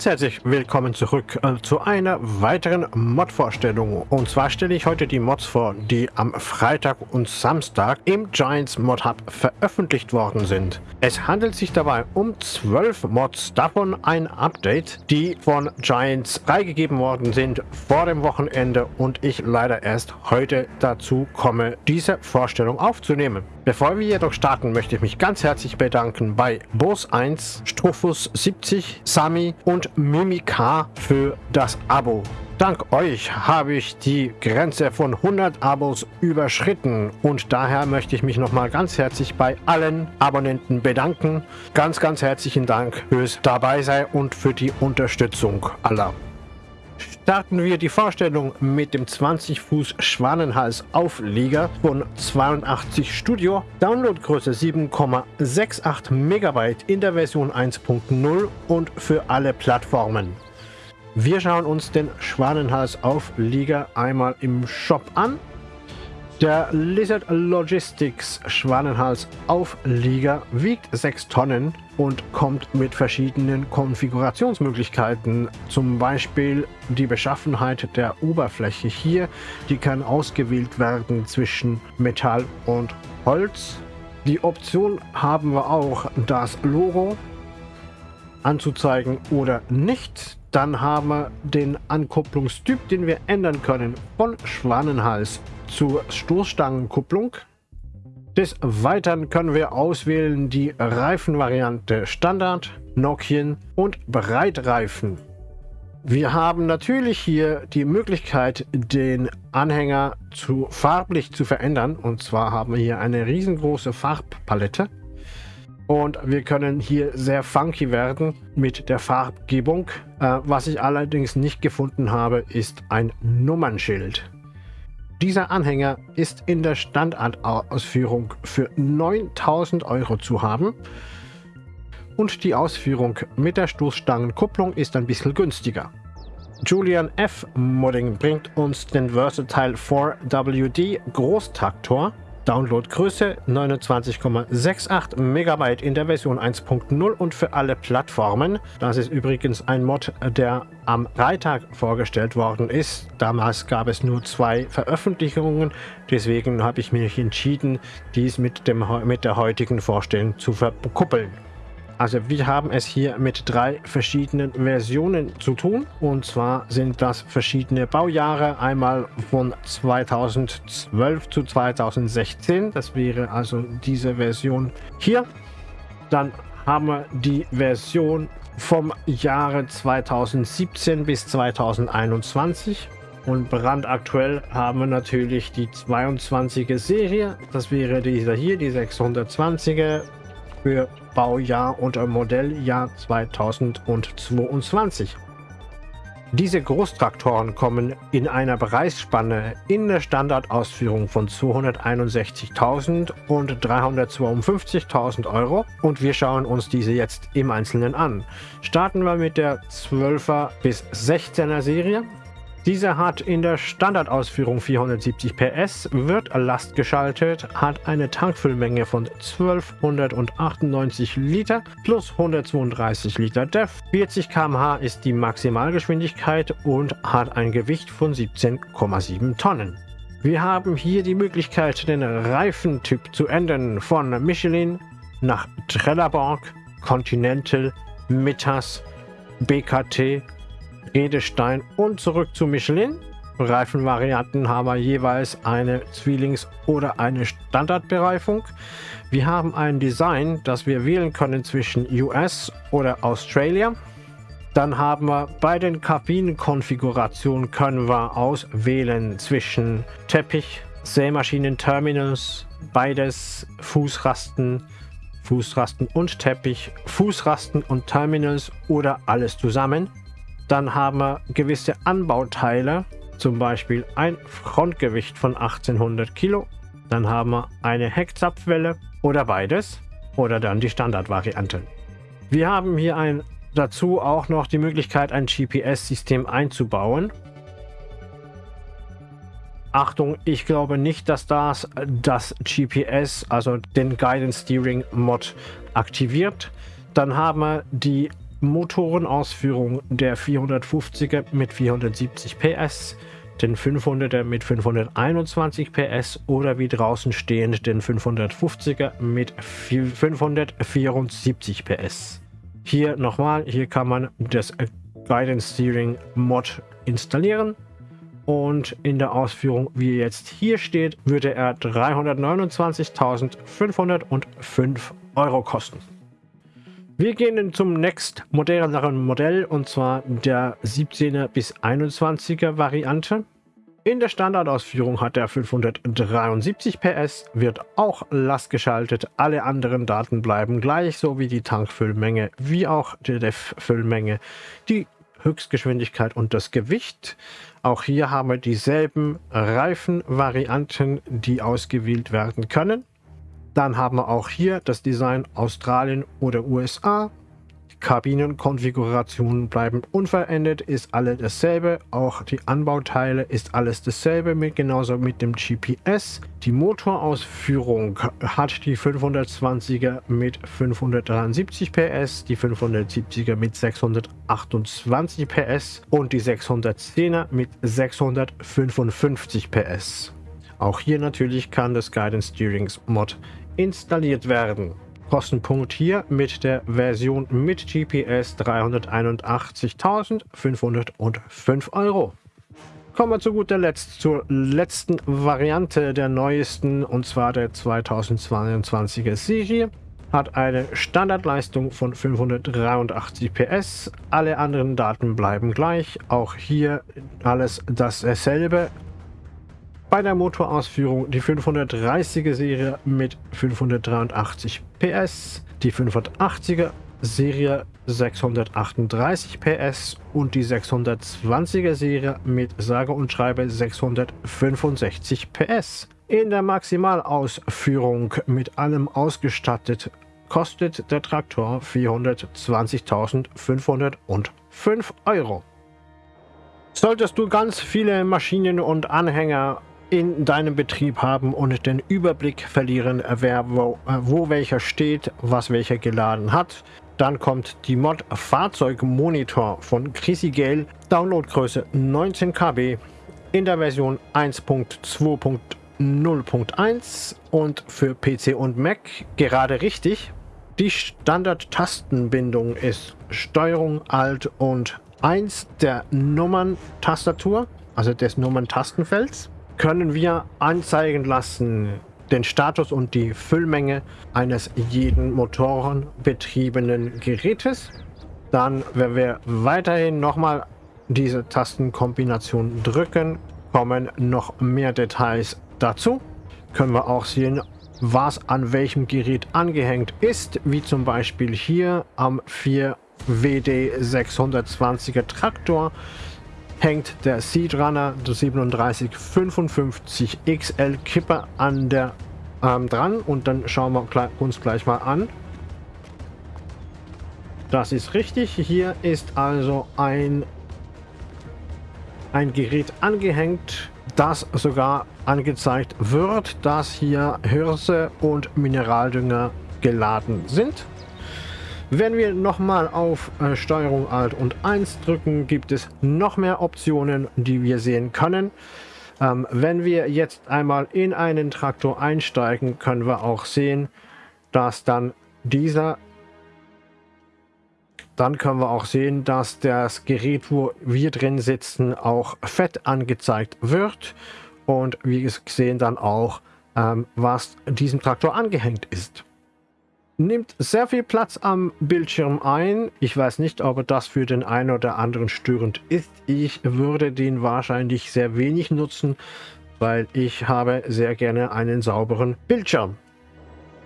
Ganz herzlich willkommen zurück äh, zu einer weiteren Mod-Vorstellung. Und zwar stelle ich heute die Mods vor, die am Freitag und Samstag im Giants Mod Hub veröffentlicht worden sind. Es handelt sich dabei um zwölf Mods, davon ein Update, die von Giants freigegeben worden sind vor dem Wochenende und ich leider erst heute dazu komme, diese Vorstellung aufzunehmen. Bevor wir jedoch starten, möchte ich mich ganz herzlich bedanken bei Bos1, Struffus70, Sami und Mimika für das Abo. Dank euch habe ich die Grenze von 100 Abos überschritten und daher möchte ich mich nochmal ganz herzlich bei allen Abonnenten bedanken. Ganz, ganz herzlichen Dank fürs Dabeisein und für die Unterstützung aller starten wir die Vorstellung mit dem 20 Fuß Schwanenhals Auflieger von 82 Studio, Downloadgröße 7,68 MB in der Version 1.0 und für alle Plattformen. Wir schauen uns den Schwanenhals Auflieger einmal im Shop an der Lizard Logistics Schwanenhals Auflieger wiegt 6 Tonnen und kommt mit verschiedenen Konfigurationsmöglichkeiten. Zum Beispiel die Beschaffenheit der Oberfläche hier, die kann ausgewählt werden zwischen Metall und Holz. Die Option haben wir auch, das Logo anzuzeigen oder nicht. Dann haben wir den Ankupplungstyp, den wir ändern können von Schwanenhals zur Stoßstangenkupplung. Des Weiteren können wir auswählen die Reifenvariante Standard, Nokian und Breitreifen. Wir haben natürlich hier die Möglichkeit, den Anhänger zu farblich zu verändern. Und zwar haben wir hier eine riesengroße Farbpalette. Und wir können hier sehr funky werden mit der Farbgebung. Äh, was ich allerdings nicht gefunden habe, ist ein Nummernschild. Dieser Anhänger ist in der Standardausführung für 9000 Euro zu haben und die Ausführung mit der Stoßstangenkupplung ist ein bisschen günstiger. Julian F. Modding bringt uns den Versatile 4WD Großtraktor Downloadgröße 29,68 MB in der Version 1.0 und für alle Plattformen. Das ist übrigens ein Mod, der am Freitag vorgestellt worden ist. Damals gab es nur zwei Veröffentlichungen, deswegen habe ich mich entschieden, dies mit, dem, mit der heutigen Vorstellung zu verkuppeln. Also wir haben es hier mit drei verschiedenen Versionen zu tun. Und zwar sind das verschiedene Baujahre. Einmal von 2012 zu 2016. Das wäre also diese Version hier. Dann haben wir die Version vom Jahre 2017 bis 2021. Und brandaktuell haben wir natürlich die 22er Serie. Das wäre dieser hier, die 620er für Baujahr und Modelljahr 2022. Diese Großtraktoren kommen in einer Preisspanne in der Standardausführung von 261.000 und 352.000 Euro und wir schauen uns diese jetzt im Einzelnen an. Starten wir mit der 12er bis 16er Serie. Dieser hat in der Standardausführung 470 PS, wird lastgeschaltet, hat eine Tankfüllmenge von 1298 Liter plus 132 Liter DEF. 40 km/h ist die Maximalgeschwindigkeit und hat ein Gewicht von 17,7 Tonnen. Wir haben hier die Möglichkeit, den Reifentyp zu ändern von Michelin nach Trelleborg, Continental, Mittas, BKT Edestein und zurück zu Michelin. Reifenvarianten haben wir jeweils eine Zwillings- oder eine Standardbereifung. Wir haben ein Design, das wir wählen können zwischen US oder Australia. Dann haben wir bei den Kabinenkonfigurationen können wir auswählen zwischen Teppich, Sämaschinen-Terminals, beides Fußrasten, Fußrasten und Teppich, Fußrasten und Terminals oder alles zusammen. Dann haben wir gewisse Anbauteile, zum Beispiel ein Frontgewicht von 1800 Kilo. Dann haben wir eine Heckzapfwelle oder beides oder dann die Standardvariante. Wir haben hier ein, dazu auch noch die Möglichkeit, ein GPS-System einzubauen. Achtung, ich glaube nicht, dass das das GPS, also den Guidance Steering Mod, aktiviert. Dann haben wir die Motorenausführung der 450er mit 470 PS, den 500er mit 521 PS oder wie draußen stehend den 550er mit 574 PS. Hier nochmal, hier kann man das Guidance Steering Mod installieren und in der Ausführung, wie jetzt hier steht, würde er 329.505 Euro kosten. Wir gehen zum nächst moderneren Modell und zwar der 17er bis 21er Variante. In der Standardausführung hat er 573 PS, wird auch lastgeschaltet. Alle anderen Daten bleiben gleich, so wie die Tankfüllmenge, wie auch die DEF-Füllmenge, die Höchstgeschwindigkeit und das Gewicht. Auch hier haben wir dieselben Reifenvarianten, die ausgewählt werden können. Dann haben wir auch hier das Design Australien oder USA. Kabinenkonfigurationen bleiben unverändert, ist alles dasselbe. Auch die Anbauteile ist alles dasselbe, mit, genauso mit dem GPS. Die Motorausführung hat die 520er mit 573 PS, die 570er mit 628 PS und die 610er mit 655 PS. Auch hier natürlich kann das Guidance Steering Mod installiert werden. Kostenpunkt hier mit der Version mit GPS 381.505 Euro. Kommen wir zu guter Letzt zur letzten Variante der neuesten und zwar der 2022er Serie. Hat eine Standardleistung von 583 PS. Alle anderen Daten bleiben gleich. Auch hier alles dasselbe. Bei der Motorausführung die 530er Serie mit 583 PS, die 580er Serie 638 PS und die 620er Serie mit sage und schreibe 665 PS. In der Maximalausführung mit allem ausgestattet kostet der Traktor 420.505 Euro. Solltest du ganz viele Maschinen und Anhänger in deinem Betrieb haben und den Überblick verlieren, wer wo, äh, wo welcher steht, was welcher geladen hat. Dann kommt die Mod Fahrzeugmonitor von Chrissy Gale, Downloadgröße 19 KB in der Version 1.2.0.1 und für PC und Mac gerade richtig. Die Standard-Tastenbindung ist Steuerung Alt und 1 der Nummern-Tastatur, also des Nummern-Tastenfelds können wir anzeigen lassen den Status und die Füllmenge eines jeden motorenbetriebenen Gerätes. Dann, wenn wir weiterhin nochmal diese Tastenkombination drücken, kommen noch mehr Details dazu. Können wir auch sehen, was an welchem Gerät angehängt ist, wie zum Beispiel hier am 4 WD 620er Traktor hängt der Seed Runner 3755 XL Kipper an der ähm, dran und dann schauen wir uns gleich mal an. Das ist richtig. Hier ist also ein, ein Gerät angehängt, das sogar angezeigt wird, dass hier Hirse und Mineraldünger geladen sind. Wenn wir nochmal auf äh, Steuerung Alt und 1 drücken, gibt es noch mehr Optionen, die wir sehen können. Ähm, wenn wir jetzt einmal in einen Traktor einsteigen, können wir auch sehen, dass dann dieser dann können wir auch sehen, dass das Gerät, wo wir drin sitzen, auch fett angezeigt wird. Und wir sehen dann auch, ähm, was diesem Traktor angehängt ist nimmt sehr viel Platz am Bildschirm ein. Ich weiß nicht, ob das für den einen oder anderen störend ist. Ich würde den wahrscheinlich sehr wenig nutzen, weil ich habe sehr gerne einen sauberen Bildschirm.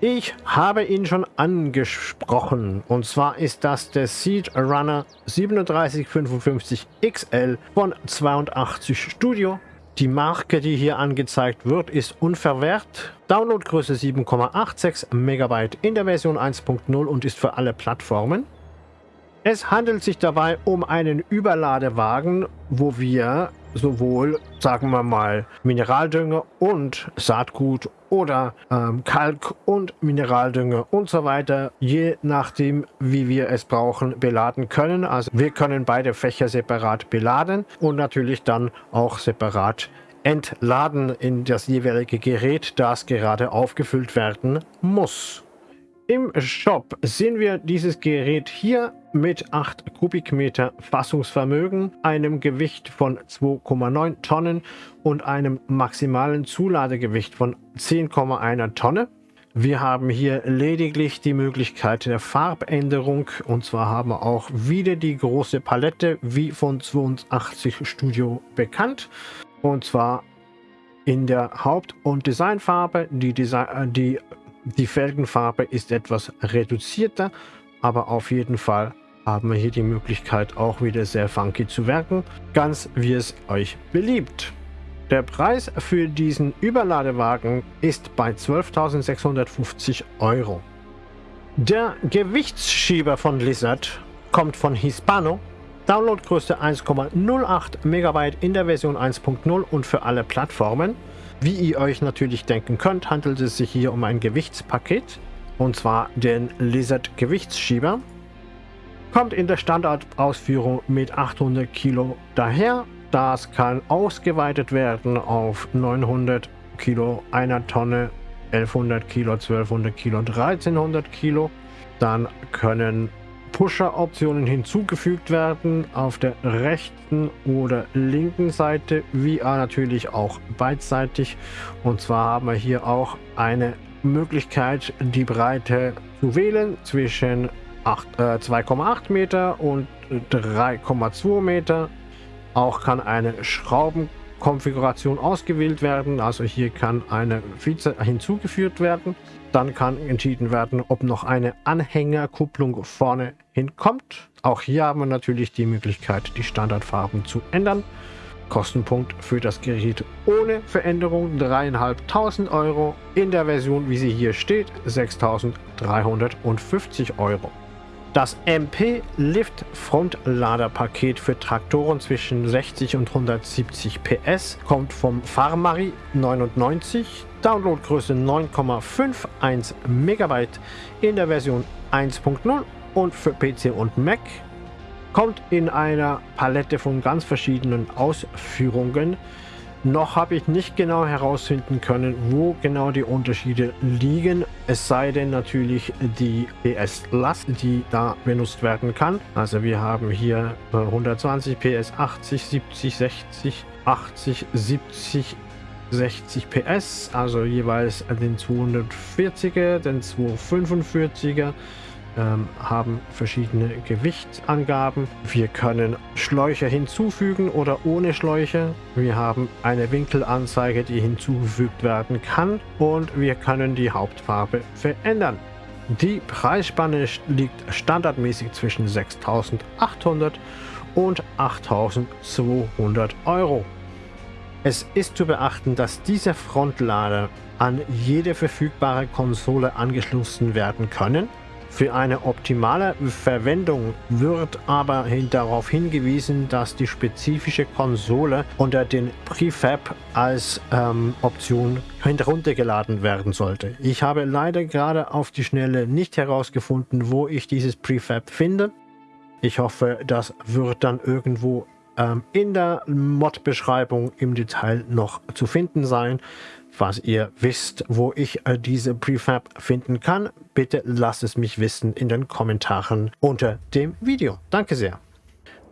Ich habe ihn schon angesprochen und zwar ist das der Seed Runner 3755 XL von 82 Studio die Marke, die hier angezeigt wird, ist unverwehrt. Downloadgröße 7,86 MB in der Version 1.0 und ist für alle Plattformen. Es handelt sich dabei um einen Überladewagen, wo wir sowohl, sagen wir mal, Mineraldünger und Saatgut oder ähm, Kalk und Mineraldünger und so weiter, je nachdem, wie wir es brauchen, beladen können. Also wir können beide Fächer separat beladen und natürlich dann auch separat entladen in das jeweilige Gerät, das gerade aufgefüllt werden muss. Im Shop sehen wir dieses Gerät hier mit 8 Kubikmeter Fassungsvermögen, einem Gewicht von 2,9 Tonnen und einem maximalen Zuladegewicht von 10,1 Tonne. Wir haben hier lediglich die Möglichkeit der Farbänderung und zwar haben wir auch wieder die große Palette wie von 82 Studio bekannt und zwar in der Haupt- und Designfarbe. Die, Design die die Felgenfarbe ist etwas reduzierter, aber auf jeden Fall haben wir hier die Möglichkeit auch wieder sehr funky zu werken, ganz wie es euch beliebt. Der Preis für diesen Überladewagen ist bei 12.650 Euro. Der Gewichtsschieber von Lizard kommt von Hispano. Downloadgröße 1,08 MB in der Version 1.0 und für alle Plattformen. Wie ihr euch natürlich denken könnt, handelt es sich hier um ein Gewichtspaket, und zwar den Lizard Gewichtsschieber. Kommt in der Standardausführung mit 800 Kilo daher. Das kann ausgeweitet werden auf 900 Kilo, einer Tonne, 1100 Kilo, 1200 Kilo, 1300 Kilo. Dann können Pusher-Optionen hinzugefügt werden auf der rechten oder linken Seite, wie natürlich auch beidseitig. Und zwar haben wir hier auch eine Möglichkeit, die Breite zu wählen zwischen äh, 2,8 Meter und 3,2 Meter. Auch kann eine Schraubenkonfiguration ausgewählt werden. Also hier kann eine Vize hinzugefügt werden. Dann kann entschieden werden, ob noch eine Anhängerkupplung vorne hinkommt. Auch hier haben wir natürlich die Möglichkeit, die Standardfarben zu ändern. Kostenpunkt für das Gerät ohne Veränderung 3.500 Euro. In der Version, wie sie hier steht, 6.350 Euro. Das MP Lift Frontladerpaket für Traktoren zwischen 60 und 170 PS kommt vom Farmari 99 Downloadgröße 9,51 MB in der Version 1.0 und für PC und Mac. Kommt in einer Palette von ganz verschiedenen Ausführungen. Noch habe ich nicht genau herausfinden können, wo genau die Unterschiede liegen. Es sei denn natürlich die PS-Last, die da benutzt werden kann. Also wir haben hier 120 PS, 80, 70, 60, 80, 70, 60 PS, also jeweils den 240er, den 245er, ähm, haben verschiedene Gewichtsangaben. Wir können Schläuche hinzufügen oder ohne Schläuche. Wir haben eine Winkelanzeige, die hinzugefügt werden kann und wir können die Hauptfarbe verändern. Die Preisspanne liegt standardmäßig zwischen 6.800 und 8.200 Euro. Es ist zu beachten, dass diese Frontlader an jede verfügbare Konsole angeschlossen werden können. Für eine optimale Verwendung wird aber darauf hingewiesen, dass die spezifische Konsole unter den Prefab als ähm, Option heruntergeladen werden sollte. Ich habe leider gerade auf die Schnelle nicht herausgefunden, wo ich dieses Prefab finde. Ich hoffe, das wird dann irgendwo in der Mod-Beschreibung im Detail noch zu finden sein. Falls ihr wisst, wo ich äh, diese Prefab finden kann, bitte lasst es mich wissen in den Kommentaren unter dem Video. Danke sehr.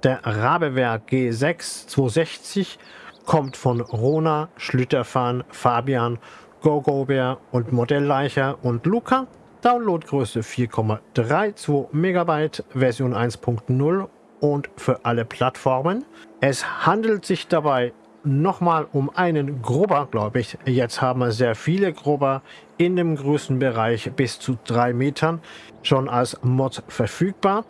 Der Rabewerk G6 260 kommt von Rona, Schlüterfahren, Fabian, GoGoBär und Modellleicher und Luca. Downloadgröße 4,32 MB, Version 1.0 und für alle Plattformen. Es handelt sich dabei nochmal um einen Grubber, glaube ich. Jetzt haben wir sehr viele Grubber in dem Größenbereich bis zu 3 Metern schon als Mod verfügbar.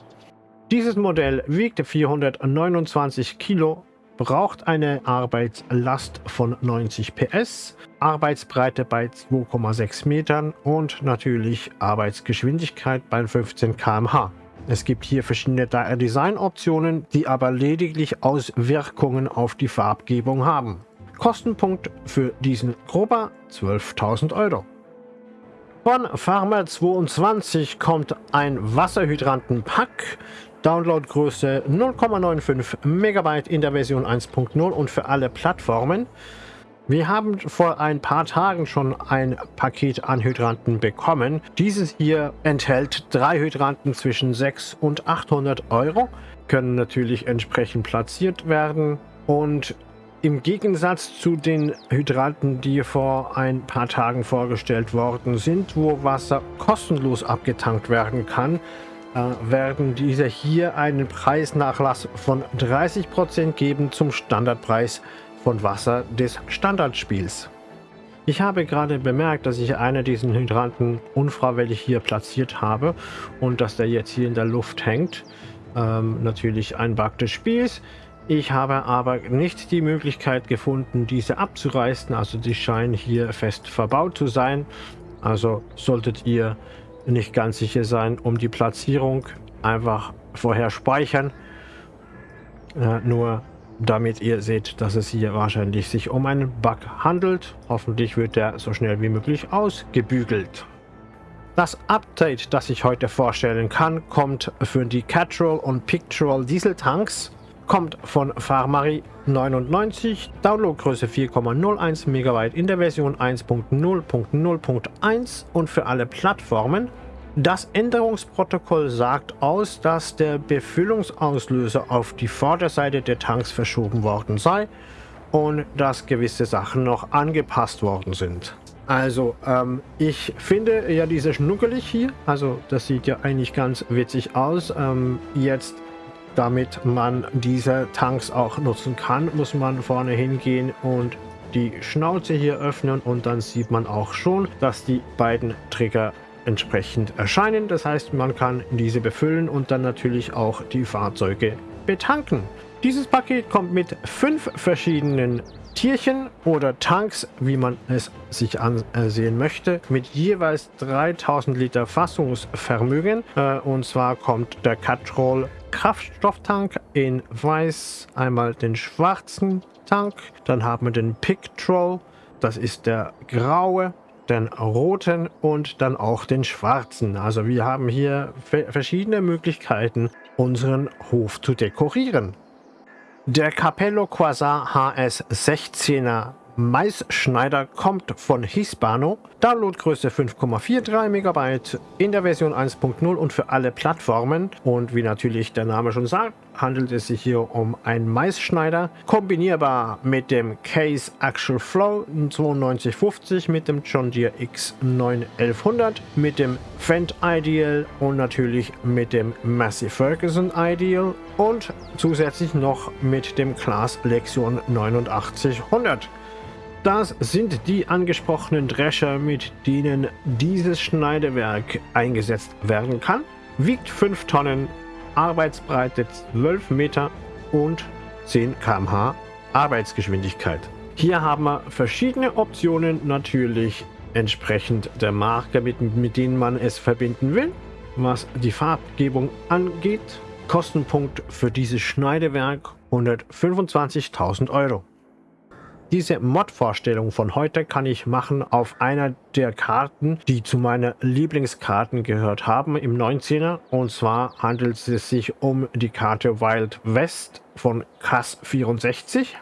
Dieses Modell wiegt 429 Kilo, braucht eine Arbeitslast von 90 PS, Arbeitsbreite bei 2,6 Metern und natürlich Arbeitsgeschwindigkeit bei 15 km/h. Es gibt hier verschiedene Designoptionen, die aber lediglich Auswirkungen auf die Farbgebung haben. Kostenpunkt für diesen Grober 12.000 Euro. Von Farmer22 kommt ein Wasserhydranten-Pack. Downloadgröße 0,95 MB in der Version 1.0 und für alle Plattformen. Wir haben vor ein paar Tagen schon ein Paket an Hydranten bekommen. Dieses hier enthält drei Hydranten zwischen 6 und 800 Euro, können natürlich entsprechend platziert werden und im Gegensatz zu den Hydranten, die vor ein paar Tagen vorgestellt worden sind, wo Wasser kostenlos abgetankt werden kann, äh, werden diese hier einen Preisnachlass von 30% geben zum Standardpreis von Wasser des Standardspiels. Ich habe gerade bemerkt, dass ich einen diesen Hydranten unfreiwillig hier platziert habe und dass der jetzt hier in der Luft hängt. Ähm, natürlich ein Bug des Spiels. Ich habe aber nicht die Möglichkeit gefunden, diese abzureißen. Also die scheinen hier fest verbaut zu sein. Also solltet ihr nicht ganz sicher sein, um die Platzierung einfach vorher speichern. Äh, nur damit ihr seht, dass es hier wahrscheinlich sich um einen Bug handelt. Hoffentlich wird der so schnell wie möglich ausgebügelt. Das Update, das ich heute vorstellen kann, kommt für die Catrol und Pictural Dieseltanks kommt von Farmari 99, Downloadgröße 4,01 MB in der Version 1.0.0.1 und für alle Plattformen. Das Änderungsprotokoll sagt aus, dass der Befüllungsauslöser auf die Vorderseite der Tanks verschoben worden sei und dass gewisse Sachen noch angepasst worden sind. Also, ähm, ich finde ja diese schnuckelig hier, also das sieht ja eigentlich ganz witzig aus. Ähm, jetzt damit man diese Tanks auch nutzen kann, muss man vorne hingehen und die Schnauze hier öffnen und dann sieht man auch schon, dass die beiden Trigger entsprechend erscheinen. Das heißt, man kann diese befüllen und dann natürlich auch die Fahrzeuge betanken. Dieses Paket kommt mit fünf verschiedenen Tierchen oder Tanks, wie man es sich ansehen möchte, mit jeweils 3000 Liter Fassungsvermögen. Äh, und zwar kommt der Catrol Kraftstofftank in weiß, einmal den schwarzen Tank, dann haben wir den Pictrol, das ist der graue, den roten und dann auch den schwarzen. Also wir haben hier verschiedene Möglichkeiten, unseren Hof zu dekorieren. Der Capello Quasar HS 16er Maisschneider kommt von Hispano, Downloadgröße 5,43 MB in der Version 1.0 und für alle Plattformen. Und wie natürlich der Name schon sagt, handelt es sich hier um einen Maisschneider, kombinierbar mit dem Case Actual Flow 9250, mit dem John Deere X91100, mit dem Fendt Ideal und natürlich mit dem Massey Ferguson Ideal und zusätzlich noch mit dem Class Lexion 8900. Das sind die angesprochenen Drescher, mit denen dieses Schneidewerk eingesetzt werden kann. Wiegt 5 Tonnen, Arbeitsbreite 12 Meter und 10 km/h Arbeitsgeschwindigkeit. Hier haben wir verschiedene Optionen, natürlich entsprechend der Marke, mit, mit denen man es verbinden will. Was die Farbgebung angeht, Kostenpunkt für dieses Schneidewerk 125.000 Euro. Diese Mod-Vorstellung von heute kann ich machen auf einer der Karten, die zu meinen Lieblingskarten gehört haben im 19er. Und zwar handelt es sich um die Karte Wild West von CAS 64.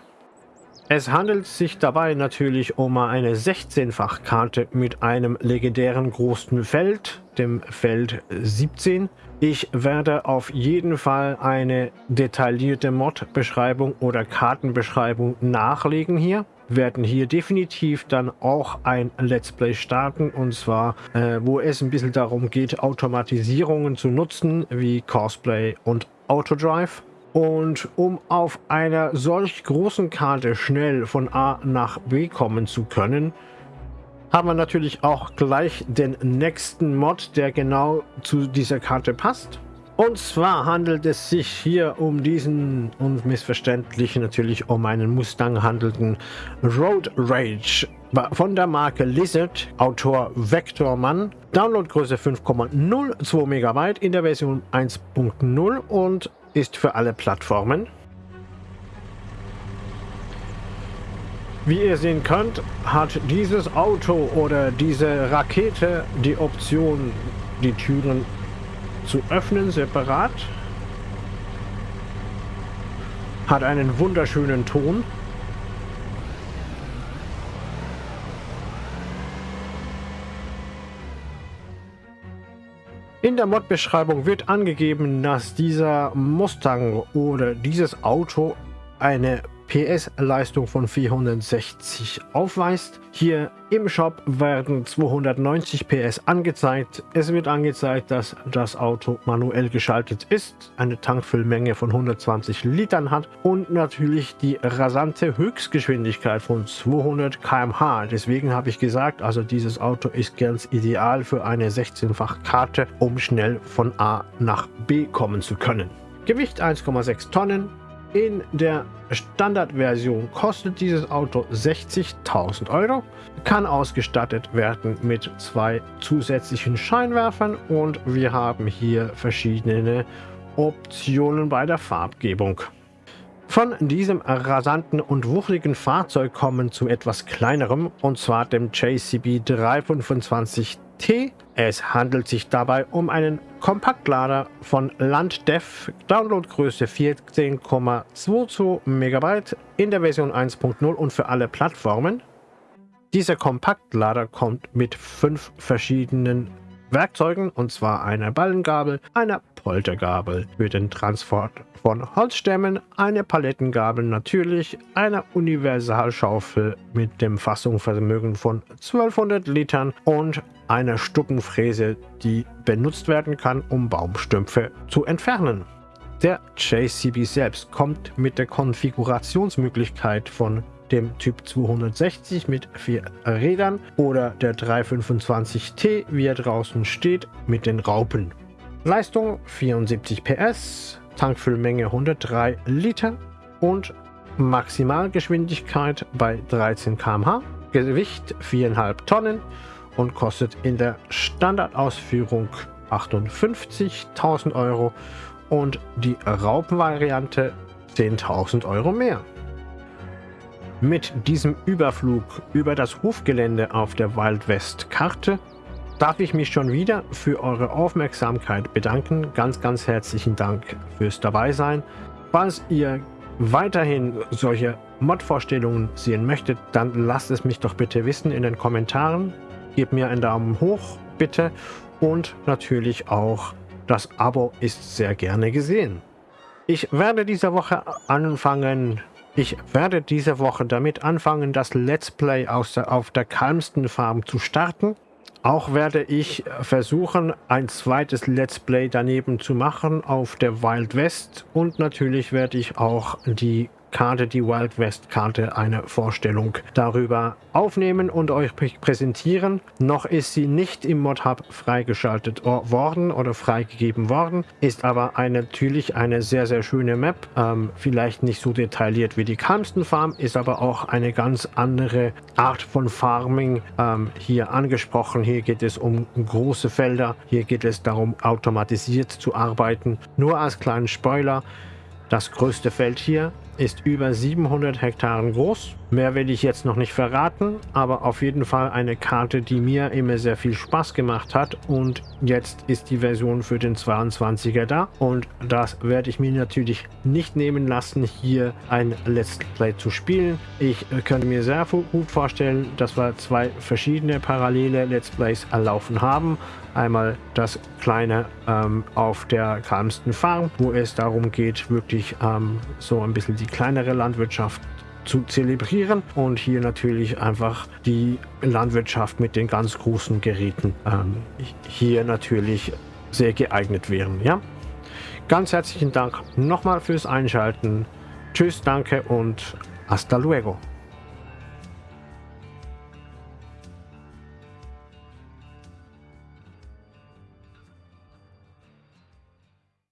Es handelt sich dabei natürlich um eine 16-fach-Karte mit einem legendären großen Feld, dem Feld 17. Ich werde auf jeden Fall eine detaillierte Mod-Beschreibung oder Kartenbeschreibung nachlegen hier. Werden hier definitiv dann auch ein Let's Play starten und zwar, äh, wo es ein bisschen darum geht, Automatisierungen zu nutzen, wie Cosplay und Autodrive. Und um auf einer solch großen Karte schnell von A nach B kommen zu können, haben wir natürlich auch gleich den nächsten Mod, der genau zu dieser Karte passt. Und zwar handelt es sich hier um diesen unmissverständlich natürlich um einen Mustang handelnden Road Rage von der Marke Lizard, Autor Vector Mann, Downloadgröße 5,02 MB in der Version 1.0 und ist für alle Plattformen. Wie ihr sehen könnt, hat dieses Auto oder diese Rakete die Option, die Türen zu öffnen, separat. Hat einen wunderschönen Ton. In der Mod-Beschreibung wird angegeben, dass dieser Mustang oder dieses Auto eine PS-Leistung von 460 aufweist. Hier im Shop werden 290 PS angezeigt. Es wird angezeigt, dass das Auto manuell geschaltet ist, eine Tankfüllmenge von 120 Litern hat und natürlich die rasante Höchstgeschwindigkeit von 200 km/h. Deswegen habe ich gesagt, also dieses Auto ist ganz ideal für eine 16-fach Karte, um schnell von A nach B kommen zu können. Gewicht 1,6 Tonnen, in der Standardversion kostet dieses Auto 60.000 Euro, kann ausgestattet werden mit zwei zusätzlichen Scheinwerfern und wir haben hier verschiedene Optionen bei der Farbgebung. Von diesem rasanten und wuchtigen Fahrzeug kommen zu etwas kleinerem und zwar dem JCB 325T es handelt sich dabei um einen Kompaktlader von Landdev, Downloadgröße 14,22 MB in der Version 1.0 und für alle Plattformen. Dieser Kompaktlader kommt mit fünf verschiedenen Werkzeugen, und zwar einer Ballengabel, einer Poltergabel für den Transport von Holzstämmen, eine Palettengabel natürlich, einer Universalschaufel mit dem Fassungsvermögen von 1200 Litern und einer Stuppenfräse, die benutzt werden kann, um Baumstümpfe zu entfernen. Der JCB selbst kommt mit der Konfigurationsmöglichkeit von dem Typ 260 mit vier Rädern oder der 325T, wie er draußen steht, mit den Raupen. Leistung 74 PS, Tankfüllmenge 103 Liter und Maximalgeschwindigkeit bei 13 km/h, Gewicht 4,5 Tonnen und kostet in der Standardausführung 58.000 Euro und die Raupenvariante 10.000 Euro mehr. Mit diesem Überflug über das Hofgelände auf der Wild West Karte darf ich mich schon wieder für eure Aufmerksamkeit bedanken. Ganz, ganz herzlichen Dank fürs Dabeisein. Falls ihr weiterhin solche Mod-Vorstellungen sehen möchtet, dann lasst es mich doch bitte wissen in den Kommentaren. Gebt mir einen Daumen hoch, bitte. Und natürlich auch das Abo ist sehr gerne gesehen. Ich werde diese Woche anfangen, ich werde diese Woche damit anfangen, das Let's Play der, auf der Kalmsten Farm zu starten. Auch werde ich versuchen, ein zweites Let's Play daneben zu machen auf der Wild West. Und natürlich werde ich auch die Karte, die Wild West Karte, eine Vorstellung darüber aufnehmen und euch präsentieren. Noch ist sie nicht im Mod Hub freigeschaltet worden oder freigegeben worden, ist aber eine, natürlich eine sehr, sehr schöne Map. Ähm, vielleicht nicht so detailliert wie die Kalmsten Farm, ist aber auch eine ganz andere Art von Farming ähm, hier angesprochen. Hier geht es um große Felder, hier geht es darum, automatisiert zu arbeiten. Nur als kleinen Spoiler, das größte Feld hier ist über 700 Hektaren groß. Mehr will ich jetzt noch nicht verraten, aber auf jeden Fall eine Karte, die mir immer sehr viel Spaß gemacht hat und jetzt ist die Version für den 22er da und das werde ich mir natürlich nicht nehmen lassen, hier ein Let's Play zu spielen. Ich könnte mir sehr gut vorstellen, dass wir zwei verschiedene parallele Let's Plays erlaufen haben. Einmal das kleine ähm, auf der kalmsten Farm, wo es darum geht, wirklich ähm, so ein bisschen die kleinere Landwirtschaft zu zelebrieren und hier natürlich einfach die Landwirtschaft mit den ganz großen Geräten ähm, hier natürlich sehr geeignet wären. Ja? Ganz herzlichen Dank nochmal fürs Einschalten. Tschüss, danke und hasta luego.